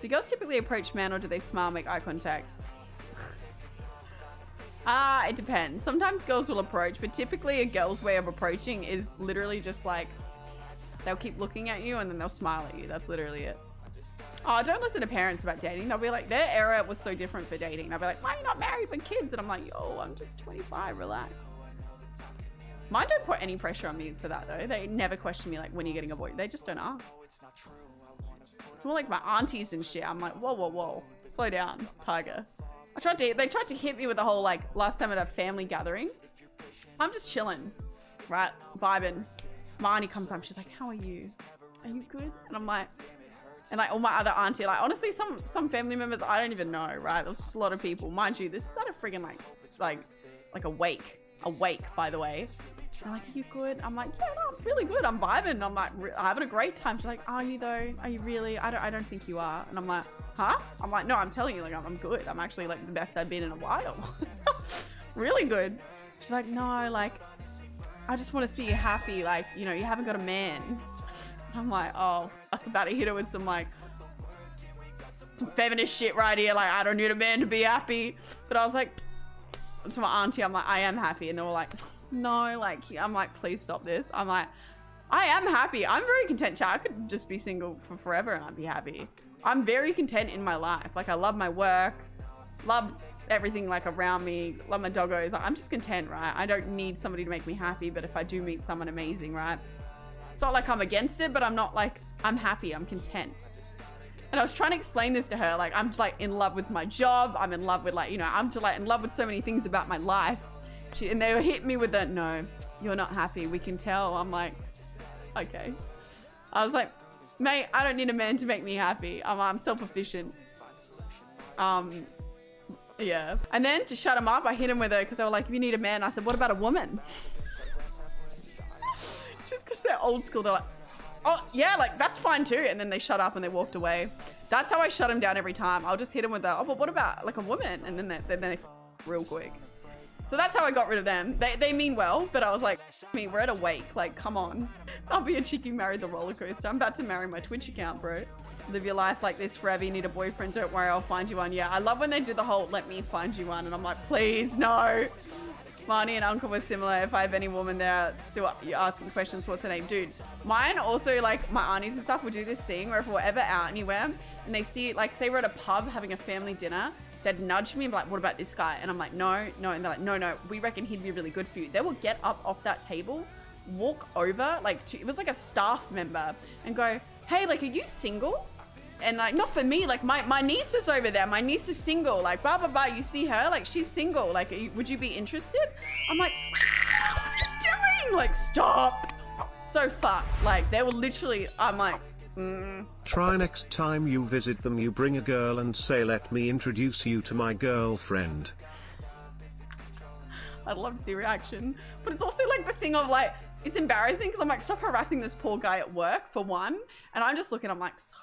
Do girls typically approach men or do they smile, make eye contact? Ah, it depends. Sometimes girls will approach, but typically a girl's way of approaching is literally just like they'll keep looking at you and then they'll smile at you. That's literally it. Oh, don't listen to parents about dating. They'll be like, their era was so different for dating. They'll be like, why are you not married with kids? And I'm like, yo, I'm just 25, relax. Mine don't put any pressure on me for that though. They never question me like, when are you getting a boy? They just don't ask. It's more like my aunties and shit. I'm like, whoa, whoa, whoa. Slow down, tiger. I tried to, they tried to hit me with the whole like, last time at a family gathering. I'm just chilling, right? Vibing. My auntie comes up, she's like, how are you? Are you good? And I'm like, and like all my other auntie, like honestly, some some family members I don't even know, right? There's just a lot of people, mind you. This is at a friggin' like like like a wake, a wake, by the way. They're like, are you good? I'm like, yeah, no, I'm really good. I'm vibing. I'm like, having a great time. She's like, are you though? Are you really? I don't, I don't think you are. And I'm like, huh? I'm like, no, I'm telling you, like, I'm, I'm good. I'm actually like the best I've been in a while. really good. She's like, no, like, I just want to see you happy. Like, you know, you haven't got a man. I'm like, oh, I'm about to hit her with some like, some feminist shit right here. Like, I don't need a man to be happy. But I was like, to my auntie, I'm like, I am happy. And they were like, no, like, I'm like, please stop this. I'm like, I am happy. I'm very content. Chat. I could just be single for forever and I'd be happy. I'm very content in my life. Like, I love my work, love everything like around me, love my doggos. I'm just content, right? I don't need somebody to make me happy, but if I do meet someone amazing, right? It's not like I'm against it, but I'm not like, I'm happy, I'm content. And I was trying to explain this to her, like, I'm just like in love with my job. I'm in love with like, you know, I'm just like in love with so many things about my life. She, and they hit me with that, no, you're not happy. We can tell. I'm like, okay. I was like, mate, I don't need a man to make me happy. I'm, I'm self-efficient. Um, yeah. And then to shut him up, I hit him with it because they were like, if you need a man, I said, what about a woman? Just because they're old school, they're like, oh, yeah, like, that's fine too. And then they shut up and they walked away. That's how I shut him down every time. I'll just hit him with that, oh, but what about like a woman? And then they, then they real quick. So that's how I got rid of them. They, they mean well, but I was like, me, we're at a wake. Like, come on. I'll be a who married the roller coaster. I'm about to marry my Twitch account, bro. Live your life like this forever. You need a boyfriend. Don't worry, I'll find you one. Yeah, I love when they do the whole let me find you one. And I'm like, please, no. Marnie and Uncle were similar. If I have any woman there still asking questions, what's her name? Dude, mine also, like, my aunties and stuff would do this thing where if we're ever out anywhere and they see, like, say we're at a pub having a family dinner they'd nudge me and be like, what about this guy? And I'm like, no, no. And they're like, no, no, we reckon he'd be really good for you. They will get up off that table, walk over, like, to, it was like a staff member and go, hey, like, are you single? And like, not for me, like my, my niece is over there. My niece is single. Like, blah, blah, blah. You see her? Like, she's single. Like, you, would you be interested? I'm like, what are you doing? Like, stop. So fucked. Like, they were literally, I'm like, Mm. Try next time you visit them you bring a girl and say let me introduce you to my girlfriend. I'd love to see reaction. But it's also like the thing of like, it's embarrassing because I'm like, stop harassing this poor guy at work for one. And I'm just looking, I'm like, sorry,